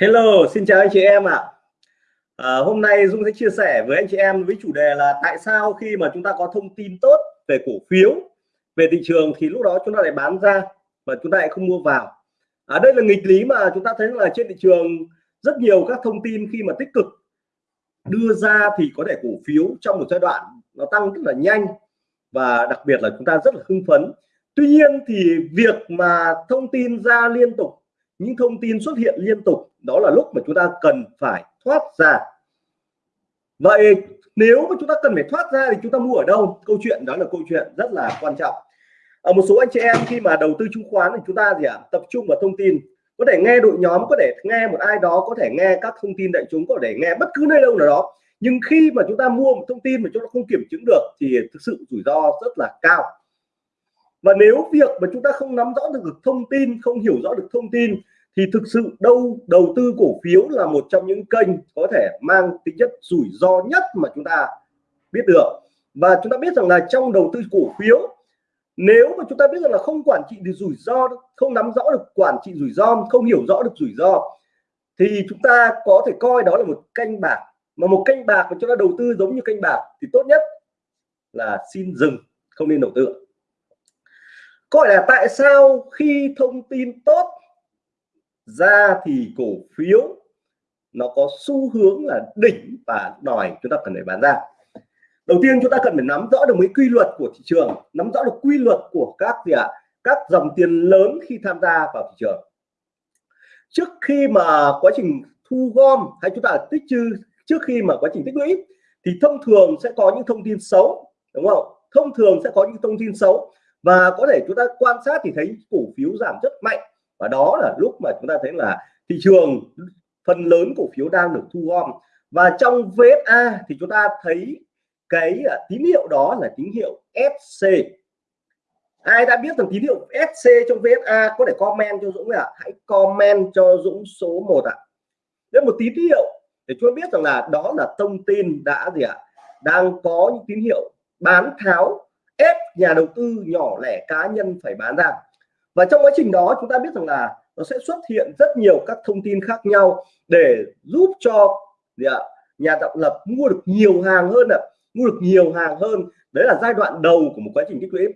Hello, xin chào anh chị em ạ. À. hôm nay Dung sẽ chia sẻ với anh chị em với chủ đề là tại sao khi mà chúng ta có thông tin tốt về cổ phiếu, về thị trường thì lúc đó chúng ta lại bán ra và chúng ta lại không mua vào. À, đây là nghịch lý mà chúng ta thấy là trên thị trường rất nhiều các thông tin khi mà tích cực đưa ra thì có thể cổ phiếu trong một giai đoạn nó tăng rất là nhanh và đặc biệt là chúng ta rất là hưng phấn. Tuy nhiên thì việc mà thông tin ra liên tục những thông tin xuất hiện liên tục đó là lúc mà chúng ta cần phải thoát ra. Vậy nếu mà chúng ta cần phải thoát ra thì chúng ta mua ở đâu? Câu chuyện đó là câu chuyện rất là quan trọng. Ở một số anh chị em khi mà đầu tư chứng khoán thì chúng ta gì ạ? À? tập trung vào thông tin. Có thể nghe đội nhóm, có thể nghe một ai đó, có thể nghe các thông tin đại chúng, có thể nghe bất cứ nơi đâu nào đó. Nhưng khi mà chúng ta mua một thông tin mà chúng ta không kiểm chứng được thì thực sự rủi ro rất là cao. Và nếu việc mà chúng ta không nắm rõ được thông tin, không hiểu rõ được thông tin thì thực sự đâu, đầu tư cổ phiếu là một trong những kênh có thể mang tính chất rủi ro nhất mà chúng ta biết được. Và chúng ta biết rằng là trong đầu tư cổ phiếu, nếu mà chúng ta biết rằng là không quản trị được rủi ro, không nắm rõ được quản trị rủi ro, không hiểu rõ được rủi ro, thì chúng ta có thể coi đó là một canh bạc. Mà một canh bạc mà chúng ta đầu tư giống như canh bạc thì tốt nhất là xin dừng, không nên đầu tư. Gọi là tại sao khi thông tin tốt ra thì cổ phiếu nó có xu hướng là đỉnh và đòi chúng ta cần phải bán ra. Đầu tiên chúng ta cần phải nắm rõ được mấy quy luật của thị trường nắm rõ được quy luật của các gì ạ? À, các dòng tiền lớn khi tham gia vào thị trường. Trước khi mà quá trình thu gom hay chúng ta tích trữ trước khi mà quá trình tích lũy thì thông thường sẽ có những thông tin xấu đúng không? Thông thường sẽ có những thông tin xấu và có thể chúng ta quan sát thì thấy cổ phiếu giảm rất mạnh và đó là lúc mà chúng ta thấy là thị trường phần lớn cổ phiếu đang được thu gom và trong VSA thì chúng ta thấy cái à, tín hiệu đó là tín hiệu SC ai đã biết rằng tín hiệu SC trong VSA có thể comment cho Dũng ạ à? hãy comment cho Dũng số 1 ạ à. đây một tín hiệu để chúng ta biết rằng là đó là thông tin đã gì ạ à? đang có những tín hiệu bán tháo ép nhà đầu tư nhỏ lẻ cá nhân phải bán ra và trong quá trình đó, chúng ta biết rằng là nó sẽ xuất hiện rất nhiều các thông tin khác nhau để giúp cho, gì ạ, nhà tạo lập mua được nhiều hàng hơn ạ, mua được nhiều hàng hơn. Đấy là giai đoạn đầu của một quá trình tích lũy.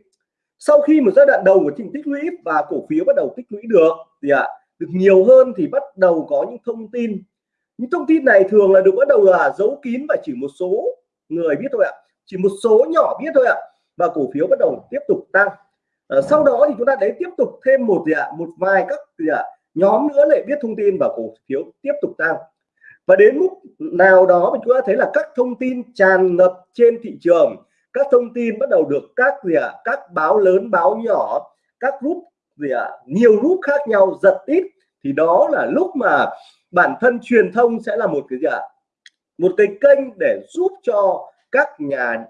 Sau khi một giai đoạn đầu của trình tích lũy và cổ phiếu bắt đầu tích lũy được thì ạ, được nhiều hơn thì bắt đầu có những thông tin. Những thông tin này thường là được bắt đầu là giấu kín và chỉ một số người biết thôi ạ, chỉ một số nhỏ biết thôi ạ, và cổ phiếu bắt đầu tiếp tục tăng à, sau đó thì chúng ta đấy tiếp tục thêm một gì ạ? Một vài các gì ạ? Nhóm nữa lại biết thông tin và cổ phiếu tiếp tục tăng. Và đến mức nào đó thì chúng ta thấy là các thông tin tràn ngập trên thị trường các thông tin bắt đầu được các gì ạ? Các báo lớn báo nhỏ các group gì ạ? Nhiều group khác nhau giật ít thì đó là lúc mà bản thân truyền thông sẽ là một cái gì ạ? Một cái kênh để giúp cho các nhà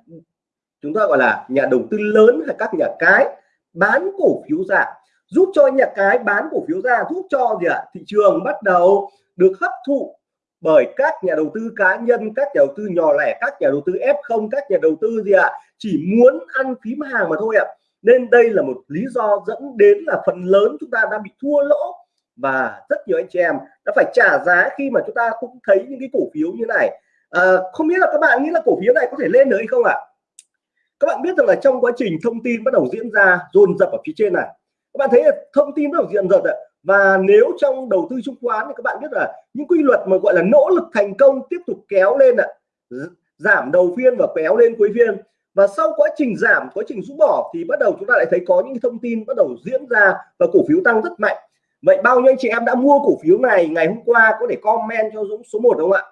chúng ta gọi là nhà đầu tư lớn hay các nhà cái bán cổ phiếu ra. Giúp cho nhà cái bán cổ phiếu ra giúp cho gì ạ? Thị trường bắt đầu được hấp thụ bởi các nhà đầu tư cá nhân các nhà đầu tư nhỏ lẻ các nhà đầu tư F0 các nhà đầu tư gì ạ? Chỉ muốn ăn phím hàng mà thôi ạ. Nên đây là một lý do dẫn đến là phần lớn chúng ta đang bị thua lỗ và rất nhiều anh chị em đã phải trả giá khi mà chúng ta cũng thấy những cái cổ phiếu như này. À, không biết là các bạn nghĩ là cổ phiếu này có thể lên được hay không ạ? Các bạn biết rằng là trong quá trình thông tin bắt đầu diễn ra dồn dập ở phía trên này, các bạn thấy là thông tin bắt đầu diễn dập và nếu trong đầu tư chứng khoán thì các bạn biết là những quy luật mà gọi là nỗ lực thành công tiếp tục kéo lên ạ. Giảm đầu phiên và kéo lên cuối phiên. Và sau quá trình giảm, quá trình rũ bỏ thì bắt đầu chúng ta lại thấy có những thông tin bắt đầu diễn ra và cổ phiếu tăng rất mạnh. Vậy bao nhiêu anh chị em đã mua cổ phiếu này ngày hôm qua? Có thể comment cho Dũng số 1 đúng không ạ?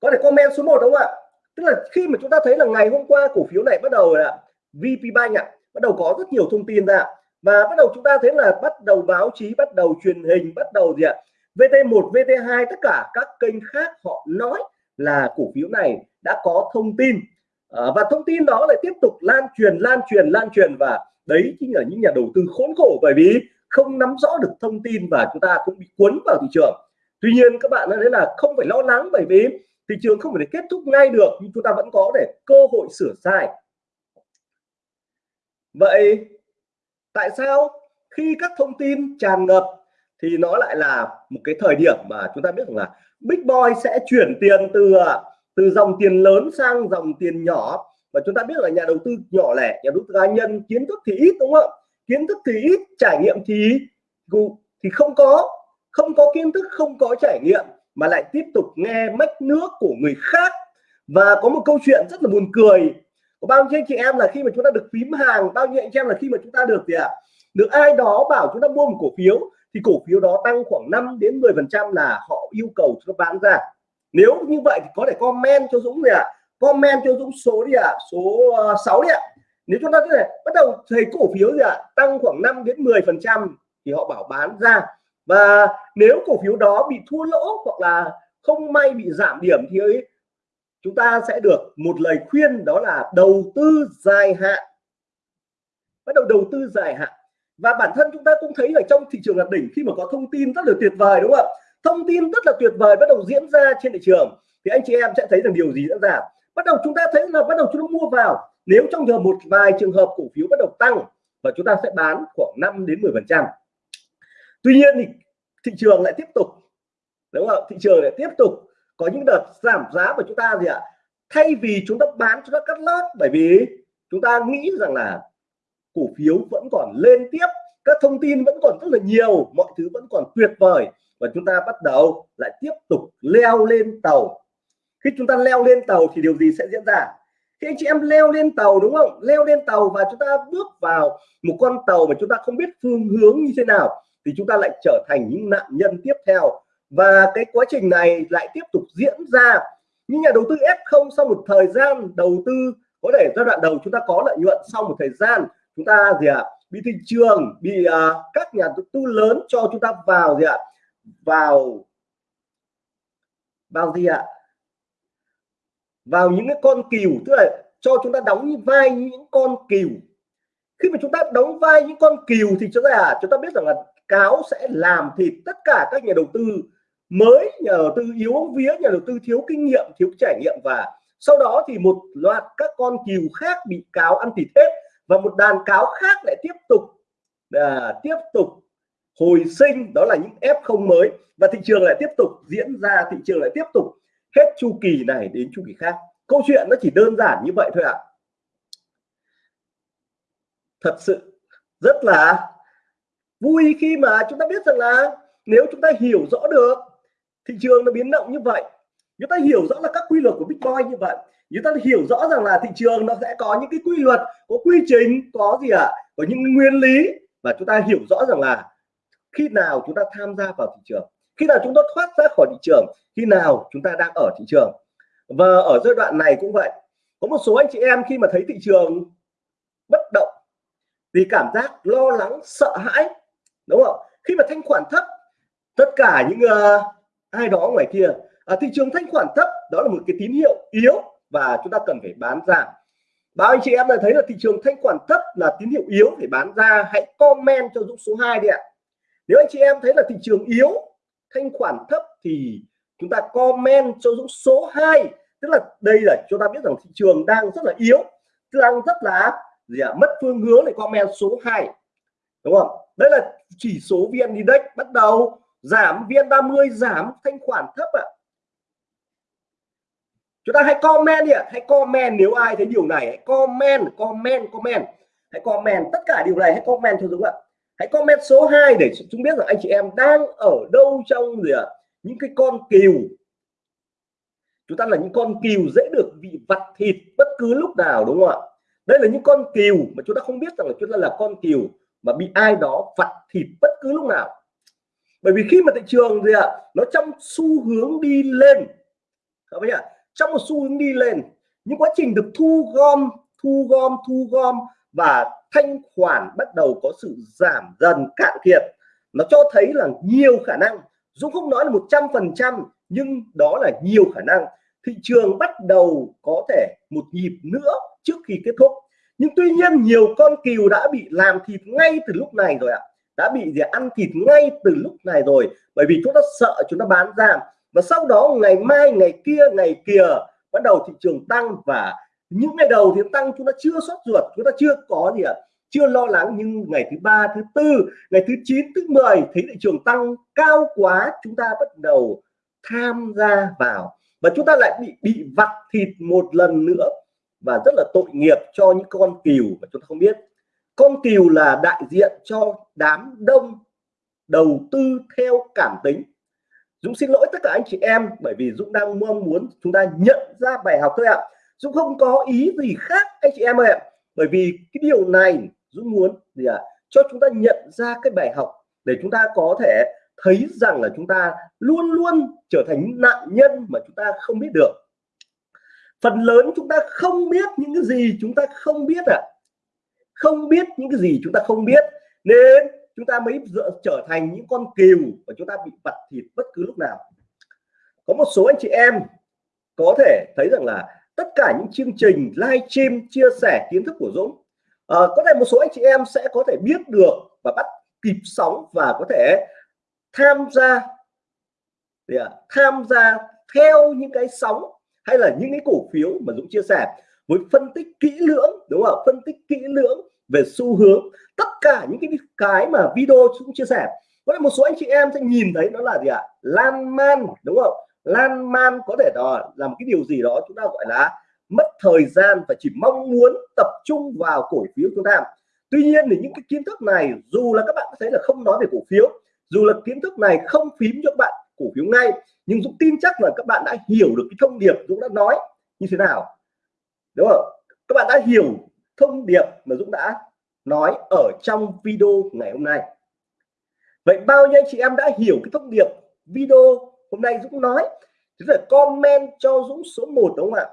Có thể comment số 1 đúng không ạ? Tức là khi mà chúng ta thấy là ngày hôm qua cổ phiếu này bắt đầu là VP Bank ạ bắt đầu có rất nhiều thông tin ra và bắt đầu chúng ta thấy là bắt đầu báo chí bắt đầu truyền hình bắt đầu gì ạ? VT1 VT2 tất cả các kênh khác họ nói là cổ phiếu này đã có thông tin. À, và thông tin đó lại tiếp tục lan truyền lan truyền lan truyền và đấy chính là những nhà đầu tư khốn khổ bởi vì không nắm rõ được thông tin và chúng ta cũng bị cuốn vào thị trường. Tuy nhiên các bạn thấy là không phải lo lắng bởi vì thị trường không thể kết thúc ngay được, nhưng chúng ta vẫn có để cơ hội sửa sai. Vậy tại sao khi các thông tin tràn ngập thì nó lại là một cái thời điểm mà chúng ta biết rằng là Big Boy sẽ chuyển tiền từ từ dòng tiền lớn sang dòng tiền nhỏ? Và chúng ta biết là nhà đầu tư nhỏ lẻ, nhà đầu tư cá nhân kiến thức thì ít, đúng không? Kiến thức thì ít, trải nghiệm thì thì không có không có kiến thức, không có trải nghiệm mà lại tiếp tục nghe mách nước của người khác và có một câu chuyện rất là buồn cười có bao nhiêu anh chị em là khi mà chúng ta được phím hàng bao nhiêu anh chị em là khi mà chúng ta được gì ạ à? được ai đó bảo chúng ta mua một cổ phiếu thì cổ phiếu đó tăng khoảng 5 đến 10 phần trăm là họ yêu cầu chúng ta bán ra nếu như vậy thì có thể comment cho Dũng gì ạ à? comment cho Dũng số đi ạ à? số ờ, uh, 6 đi ạ à. nếu chúng ta có thể bắt đầu thấy cổ phiếu gì ạ à? tăng khoảng 5 đến 10 phần trăm thì họ bảo bán ra và nếu cổ phiếu đó bị thua lỗ hoặc là không may bị giảm điểm thì ấy, chúng ta sẽ được một lời khuyên đó là đầu tư dài hạn. Bắt đầu đầu tư dài hạn. Và bản thân chúng ta cũng thấy là trong thị trường là đỉnh khi mà có thông tin rất là tuyệt vời đúng không ạ? Thông tin rất là tuyệt vời bắt đầu diễn ra trên thị trường thì anh chị em sẽ thấy rằng điều gì đã giảm bắt đầu chúng ta thấy là bắt đầu chúng ta mua vào. Nếu trong giờ một vài trường hợp cổ phiếu bắt đầu tăng và chúng ta sẽ bán khoảng 5 đến 10 phần trăm tuy nhiên thì thị trường lại tiếp tục, đúng không? Thị trường lại tiếp tục có những đợt giảm giá của chúng ta gì ạ? Thay vì chúng ta bán, chúng ta cắt lót. Bởi vì chúng ta nghĩ rằng là cổ phiếu vẫn còn lên tiếp, các thông tin vẫn còn rất là nhiều, mọi thứ vẫn còn tuyệt vời. Và chúng ta bắt đầu lại tiếp tục leo lên tàu. Khi chúng ta leo lên tàu thì điều gì sẽ diễn ra? Khi anh chị em leo lên tàu, đúng không? Leo lên tàu và chúng ta bước vào một con tàu mà chúng ta không biết phương hướng như thế nào thì chúng ta lại trở thành những nạn nhân tiếp theo và cái quá trình này lại tiếp tục diễn ra những nhà đầu tư F0 sau một thời gian đầu tư có thể giai đoạn đầu chúng ta có lợi nhuận sau một thời gian chúng ta gì ạ à, bị thị trường bị uh, các nhà đầu tư lớn cho chúng ta vào gì ạ à, vào vào gì ạ à? vào những cái con cừu tức là cho chúng ta đóng vai những con cừu khi mà chúng ta đóng vai những con cừu thì chúng ta à, chúng ta biết rằng là cáo sẽ làm thịt tất cả các nhà đầu tư mới nhà đầu tư yếu vía nhà đầu tư thiếu kinh nghiệm thiếu trải nghiệm và sau đó thì một loạt các con cừu khác bị cáo ăn thịt hết và một đàn cáo khác lại tiếp tục à, tiếp tục hồi sinh đó là những F0 mới và thị trường lại tiếp tục diễn ra thị trường lại tiếp tục hết chu kỳ này đến chu kỳ khác câu chuyện nó chỉ đơn giản như vậy thôi ạ à. thật sự rất là vui khi mà chúng ta biết rằng là nếu chúng ta hiểu rõ được thị trường nó biến động như vậy, chúng ta hiểu rõ là các quy luật của Bitcoin như vậy, chúng ta hiểu rõ rằng là thị trường nó sẽ có những cái quy luật, có quy trình, có gì ạ à? có những nguyên lý và chúng ta hiểu rõ rằng là khi nào chúng ta tham gia vào thị trường, khi nào chúng ta thoát ra khỏi thị trường, khi nào chúng ta đang ở thị trường và ở giai đoạn này cũng vậy, có một số anh chị em khi mà thấy thị trường bất động thì cảm giác lo lắng, sợ hãi đúng không? Khi mà thanh khoản thấp tất cả những uh, ai đó ngoài kia ở thị trường thanh khoản thấp đó là một cái tín hiệu yếu và chúng ta cần phải bán ra. Báo anh chị em đã thấy là thị trường thanh khoản thấp là tín hiệu yếu phải bán ra hãy comment cho Dũng số 2 đi ạ. Nếu anh chị em thấy là thị trường yếu thanh khoản thấp thì chúng ta comment cho Dũng số 2 tức là đây là chúng ta biết rằng thị trường đang rất là yếu đang rất là gì ạ? Mất phương hướng để comment số 2 đúng không? Đây là chỉ số VN Index bắt đầu giảm VN30 giảm thanh khoản thấp ạ. À. chúng ta hãy comment đi ạ, hãy comment nếu ai thấy điều này, hãy comment comment comment. Hãy comment tất cả điều này, hãy comment cho Dũng ạ. Hãy comment số 2 để chúng biết rằng anh chị em đang ở đâu trong gì ạ? Những cái con cừu. Chúng ta là những con cừu dễ được bị vặt thịt bất cứ lúc nào, đúng không ạ? Đây là những con cừu mà chúng ta không biết rằng là chúng ta là con cừu mà bị ai đó vặt thịt bất cứ lúc nào. Bởi vì khi mà thị trường gì ạ, nó trong xu hướng đi lên, các bạn nhỉ trong một xu hướng đi lên, những quá trình được thu gom thu gom thu gom và thanh khoản bắt đầu có sự giảm dần, cạn kiệt, nó cho thấy là nhiều khả năng. Dũng không nói là một trăm phần trăm, nhưng đó là nhiều khả năng. Thị trường bắt đầu có thể một nhịp nữa trước khi kết thúc nhưng tuy nhiên nhiều con cừu đã bị làm thịt ngay từ lúc này rồi ạ. Đã bị gì ăn thịt ngay từ lúc này rồi, bởi vì chúng ta sợ chúng ta bán ra. Và sau đó ngày mai, ngày kia ngày kia bắt đầu thị trường tăng và những ngày đầu thì tăng chúng ta chưa sót ruột, chúng ta chưa có gì ạ, chưa lo lắng. Nhưng ngày thứ ba, thứ tư, ngày thứ 9 thứ 10 thấy thị trường tăng cao quá, chúng ta bắt đầu tham gia vào. Và chúng ta lại bị bị vặt thịt một lần nữa và rất là tội nghiệp cho những con cừu mà chúng ta không biết. Con cừu là đại diện cho đám đông đầu tư theo cảm tính. Dũng xin lỗi tất cả anh chị em, bởi vì Dũng đang mong muốn chúng ta nhận ra bài học thôi ạ. Dũng không có ý gì khác, anh chị em ơi ạ. Bởi vì cái điều này Dũng muốn gì ạ? Cho chúng ta nhận ra cái bài học để chúng ta có thể thấy rằng là chúng ta luôn luôn trở thành nạn nhân mà chúng ta không biết được phần lớn chúng ta không biết những cái gì chúng ta không biết ạ à. không biết những cái gì chúng ta không biết nên chúng ta mới trở thành những con cừu và chúng ta bị vặt thịt bất cứ lúc nào có một số anh chị em có thể thấy rằng là tất cả những chương trình live stream chia sẻ kiến thức của Dũng à, có thể một số anh chị em sẽ có thể biết được và bắt kịp sóng và có thể tham gia thì à, tham gia theo những cái sóng hay là những cái cổ phiếu mà Dũng chia sẻ với phân tích kỹ lưỡng, đúng không phân tích kỹ lưỡng về xu hướng. Tất cả những cái cái mà video Dũng chia sẻ, có một số anh chị em sẽ nhìn thấy nó là gì ạ? À? lan man, đúng không? Lan man có thể là làm cái điều gì đó chúng ta gọi là mất thời gian và chỉ mong muốn tập trung vào cổ phiếu chúng ta. Tuy nhiên thì những cái kiến thức này, dù là các bạn thấy là không nói về cổ phiếu, dù là kiến thức này không phím cho các bạn cổ phiếu ngay nhưng Dũng tin chắc là các bạn đã hiểu được cái thông điệp Dũng đã nói như thế nào. Đúng không? Các bạn đã hiểu thông điệp mà Dũng đã nói ở trong video ngày hôm nay. Vậy bao nhiêu anh chị em đã hiểu cái thông điệp video hôm nay Dũng nói? Thế là comment cho Dũng số 1 đúng không ạ?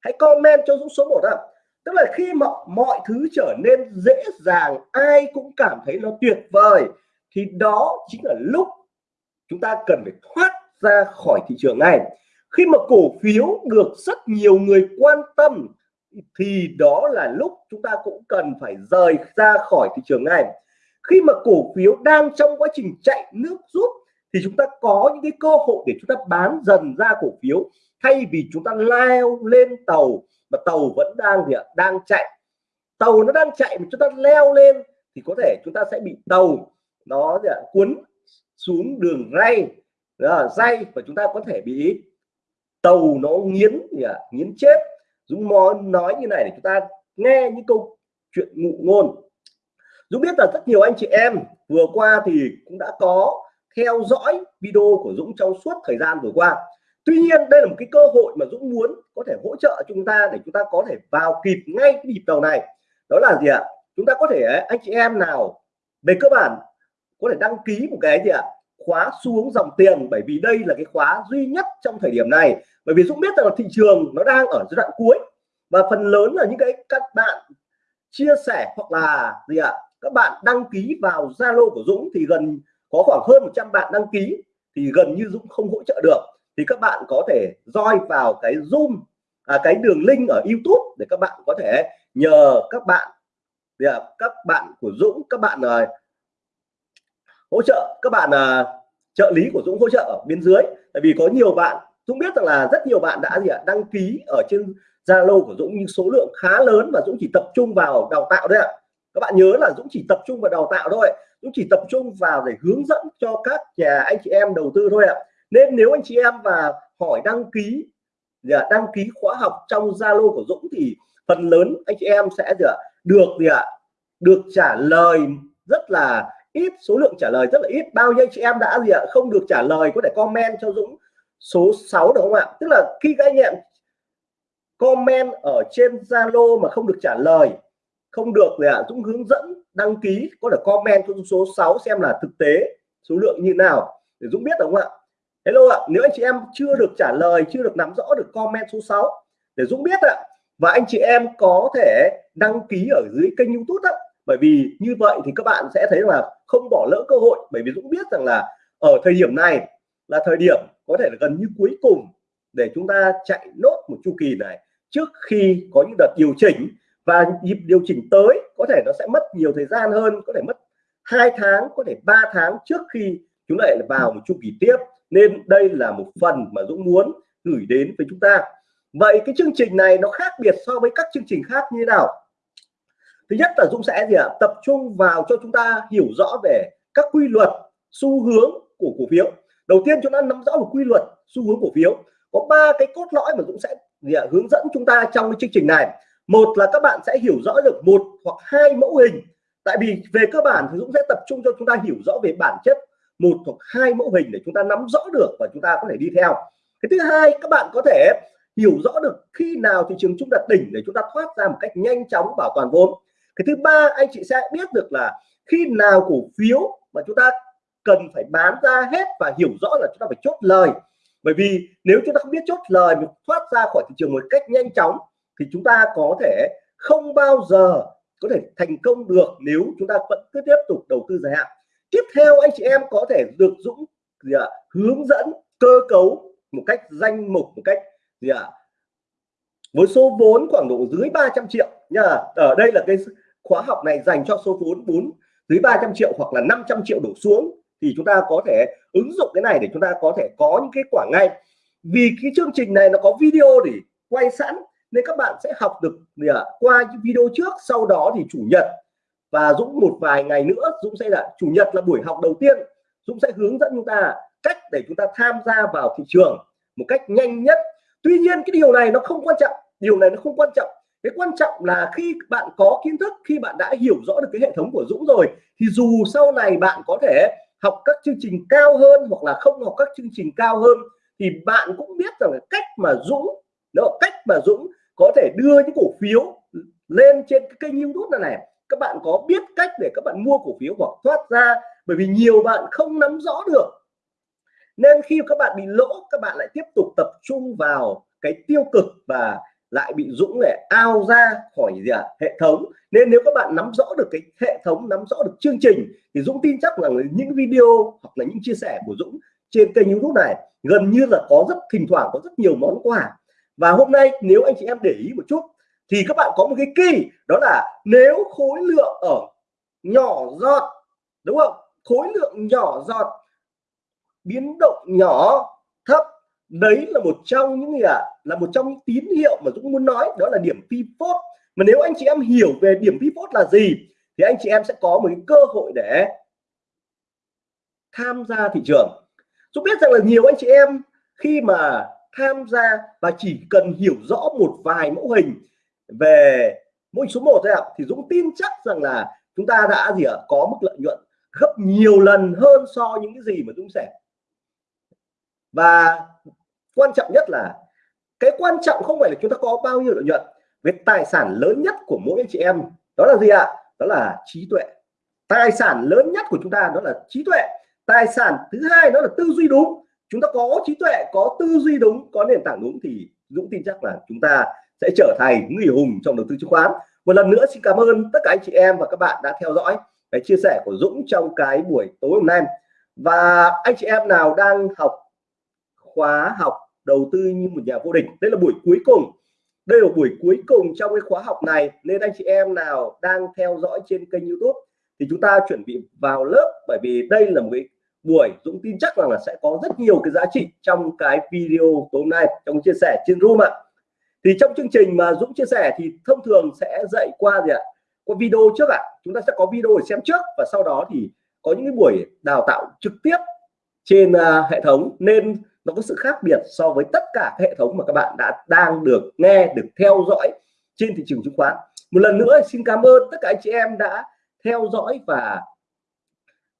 Hãy comment cho Dũng số 1 ạ. Tức là khi mà mọi thứ trở nên dễ dàng, ai cũng cảm thấy nó tuyệt vời, thì đó chính là lúc chúng ta cần phải thoát ra khỏi thị trường này. Khi mà cổ phiếu được rất nhiều người quan tâm, thì đó là lúc chúng ta cũng cần phải rời ra khỏi thị trường này. Khi mà cổ phiếu đang trong quá trình chạy nước rút, thì chúng ta có những cái cơ hội để chúng ta bán dần ra cổ phiếu, thay vì chúng ta leo lên tàu, mà tàu vẫn đang gì ạ? Đang chạy. Tàu nó đang chạy mà chúng ta leo lên, thì có thể chúng ta sẽ bị tàu nó gì ạ? Cuốn xuống đường ray đó, dây và chúng ta có thể bị tàu nó nghiến nghiến chết. Dũng nói như này để chúng ta nghe những câu chuyện ngụ ngôn. Dũng biết là rất nhiều anh chị em vừa qua thì cũng đã có theo dõi video của Dũng trong suốt thời gian vừa qua. Tuy nhiên đây là một cái cơ hội mà Dũng muốn có thể hỗ trợ chúng ta để chúng ta có thể vào kịp ngay cái nhịp đầu này. Đó là gì ạ? Chúng ta có thể anh chị em nào về cơ bản có thể đăng ký một cái gì ạ? Khóa xuống dòng tiền bởi vì đây là cái khóa duy nhất trong thời điểm này. Bởi vì Dũng biết rằng là thị trường nó đang ở giai đoạn cuối. Và phần lớn là những cái các bạn chia sẻ hoặc là gì ạ các bạn đăng ký vào Zalo của Dũng thì gần có khoảng hơn 100 bạn đăng ký thì gần như Dũng không hỗ trợ được. Thì các bạn có thể roi vào cái zoom à, cái đường link ở YouTube để các bạn có thể nhờ các bạn ạ các bạn của Dũng các bạn uh, hỗ trợ các bạn uh, trợ lý của Dũng hỗ trợ ở bên dưới. Tại vì có nhiều bạn Dũng biết rằng là rất nhiều bạn đã gì ạ đăng ký ở trên Zalo của Dũng nhưng số lượng khá lớn và Dũng chỉ tập trung vào đào tạo đấy ạ. Các bạn nhớ là Dũng chỉ tập trung vào đào tạo thôi Dũng chỉ tập trung vào để hướng dẫn cho các nhà anh chị em đầu tư thôi ạ. Nên nếu anh chị em và hỏi đăng ký dạ, đăng ký khóa học trong Zalo của Dũng thì phần lớn anh chị em sẽ dạ, được gì ạ được trả lời rất là ít số lượng trả lời rất là ít. Bao nhiêu anh chị em đã gì ạ? Không được trả lời, có thể comment cho Dũng số 6 được không ạ? Tức là khi các anh em comment ở trên Zalo mà không được trả lời, không được thì ạ? Dũng hướng dẫn, đăng ký, có thể comment cho số 6 xem là thực tế số lượng như nào. Để Dũng biết đúng không ạ? Hello ạ, nếu anh chị em chưa được trả lời, chưa được nắm rõ, được comment số 6 để Dũng biết ạ. Và anh chị em có thể đăng ký ở dưới kênh YouTube đó bởi vì như vậy thì các bạn sẽ thấy là không bỏ lỡ cơ hội. Bởi vì Dũng biết rằng là ở thời điểm này là thời điểm có thể là gần như cuối cùng để chúng ta chạy nốt một chu kỳ này trước khi có những đợt điều chỉnh. Và nhịp điều chỉnh tới có thể nó sẽ mất nhiều thời gian hơn, có thể mất hai tháng, có thể 3 tháng trước khi chúng lại vào một chu kỳ tiếp. Nên đây là một phần mà Dũng muốn gửi đến với chúng ta. Vậy cái chương trình này nó khác biệt so với các chương trình khác như thế nào? Thứ nhất là Dũng sẽ gì ạ? Tập trung vào cho chúng ta hiểu rõ về các quy luật, xu hướng của cổ phiếu. Đầu tiên chúng ta nắm rõ về quy luật, xu hướng cổ phiếu. Có ba cái cốt lõi mà Dũng sẽ gì ạ? hướng dẫn chúng ta trong cái chương trình này. Một là các bạn sẽ hiểu rõ được một hoặc hai mẫu hình. Tại vì về cơ bản thì Dũng sẽ tập trung cho chúng ta hiểu rõ về bản chất một hoặc hai mẫu hình để chúng ta nắm rõ được và chúng ta có thể đi theo. Cái thứ hai, các bạn có thể hiểu rõ được khi nào thị trường chung đặt đỉnh để chúng ta thoát ra một cách nhanh chóng bảo toàn vốn cái thứ ba anh chị sẽ biết được là khi nào cổ phiếu mà chúng ta cần phải bán ra hết và hiểu rõ là chúng ta phải chốt lời. Bởi vì nếu chúng ta không biết chốt lời mình thoát ra khỏi thị trường một cách nhanh chóng thì chúng ta có thể không bao giờ có thể thành công được nếu chúng ta vẫn cứ tiếp tục đầu tư dài hạn. Tiếp theo anh chị em có thể được Dũng gì à, hướng dẫn cơ cấu một cách danh mục một cách gì ạ với số vốn khoảng độ dưới 300 triệu nha ở đây là cái khóa học này dành cho số vốn 4 dưới 300 triệu hoặc là 500 triệu đổ xuống thì chúng ta có thể ứng dụng cái này để chúng ta có thể có những kết quả ngay. Vì cái chương trình này nó có video để quay sẵn nên các bạn sẽ học được gì qua những video trước, sau đó thì chủ nhật và Dũng một vài ngày nữa, Dũng sẽ là chủ nhật là buổi học đầu tiên. Dũng sẽ hướng dẫn chúng ta cách để chúng ta tham gia vào thị trường một cách nhanh nhất. Tuy nhiên cái điều này nó không quan trọng, điều này nó không quan trọng cái quan trọng là khi bạn có kiến thức, khi bạn đã hiểu rõ được cái hệ thống của Dũng rồi, thì dù sau này bạn có thể học các chương trình cao hơn hoặc là không học các chương trình cao hơn, thì bạn cũng biết rằng cách mà Dũng, đó, cách mà Dũng có thể đưa những cổ phiếu lên trên cái kênh YouTube này này. Các bạn có biết cách để các bạn mua cổ phiếu hoặc thoát ra, bởi vì nhiều bạn không nắm rõ được. Nên khi các bạn bị lỗ, các bạn lại tiếp tục tập trung vào cái tiêu cực và lại bị dũng để ao ra khỏi gì à, hệ thống. Nên nếu các bạn nắm rõ được cái hệ thống nắm rõ được chương trình thì dũng tin chắc rằng những video hoặc là những chia sẻ của dũng trên kênh youtube này gần như là có rất thỉnh thoảng có rất nhiều món quà. Và hôm nay nếu anh chị em để ý một chút thì các bạn có một cái kỳ đó là nếu khối lượng ở nhỏ giọt đúng không? Khối lượng nhỏ giọt biến động nhỏ thấp đấy là một trong những gì ạ? À, là một trong những tín hiệu mà Dũng muốn nói đó là điểm pivot mà nếu anh chị em hiểu về điểm pivot là gì thì anh chị em sẽ có một cái cơ hội để tham gia thị trường. Dũng biết rằng là nhiều anh chị em khi mà tham gia và chỉ cần hiểu rõ một vài mẫu hình về mẫu hình số 1 thôi ạ thì Dũng tin chắc rằng là chúng ta đã gì ạ? À, có mức lợi nhuận gấp nhiều lần hơn so những cái gì mà Dũng sẽ. Và quan trọng nhất là, cái quan trọng không phải là chúng ta có bao nhiêu lợi nhuận về tài sản lớn nhất của mỗi anh chị em, đó là gì ạ? Đó là trí tuệ. Tài sản lớn nhất của chúng ta đó là trí tuệ. Tài sản thứ hai đó là tư duy đúng. Chúng ta có trí tuệ, có tư duy đúng, có nền tảng đúng thì Dũng tin chắc là chúng ta sẽ trở thành người hùng trong đầu tư chứng khoán. Một lần nữa xin cảm ơn tất cả anh chị em và các bạn đã theo dõi cái chia sẻ của Dũng trong cái buổi tối hôm nay. Và anh chị em nào đang học khóa học đầu tư như một nhà vô địch. Đây là buổi cuối cùng. Đây là buổi cuối cùng trong cái khóa học này. Nên anh chị em nào đang theo dõi trên kênh YouTube thì chúng ta chuẩn bị vào lớp, bởi vì đây là một cái buổi Dũng tin chắc rằng là sẽ có rất nhiều cái giá trị trong cái video tối nay, trong chia sẻ trên room ạ. Thì trong chương trình mà Dũng chia sẻ thì thông thường sẽ dạy qua gì ạ? Qua video trước ạ. Chúng ta sẽ có video để xem trước và sau đó thì có những cái buổi đào tạo trực tiếp trên uh, hệ thống nên nó có sự khác biệt so với tất cả các hệ thống mà các bạn đã đang được nghe được theo dõi trên thị trường chứng khoán. Một lần nữa xin cảm ơn tất cả anh chị em đã theo dõi và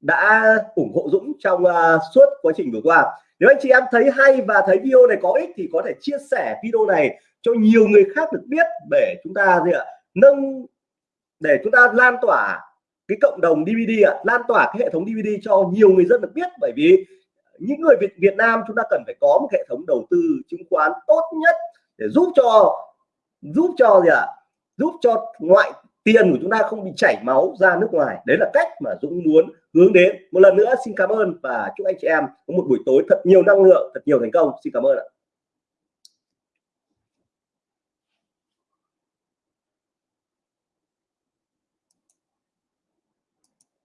đã ủng hộ Dũng trong uh, suốt quá trình vừa qua. Nếu anh chị em thấy hay và thấy video này có ích thì có thể chia sẻ video này cho nhiều người khác được biết để chúng ta gì ạ nâng để chúng ta lan tỏa cái cộng đồng DVD ạ lan tỏa cái hệ thống DVD cho nhiều người dân được biết. Bởi vì những người Việt Việt Nam chúng ta cần phải có một hệ thống đầu tư chứng khoán tốt nhất để giúp cho giúp cho gì ạ? Giúp cho ngoại tiền của chúng ta không bị chảy máu ra nước ngoài. Đấy là cách mà Dũng muốn hướng đến. Một lần nữa, xin cảm ơn và chúc anh chị em có một buổi tối thật nhiều năng lượng, thật nhiều thành công. Xin cảm ơn ạ.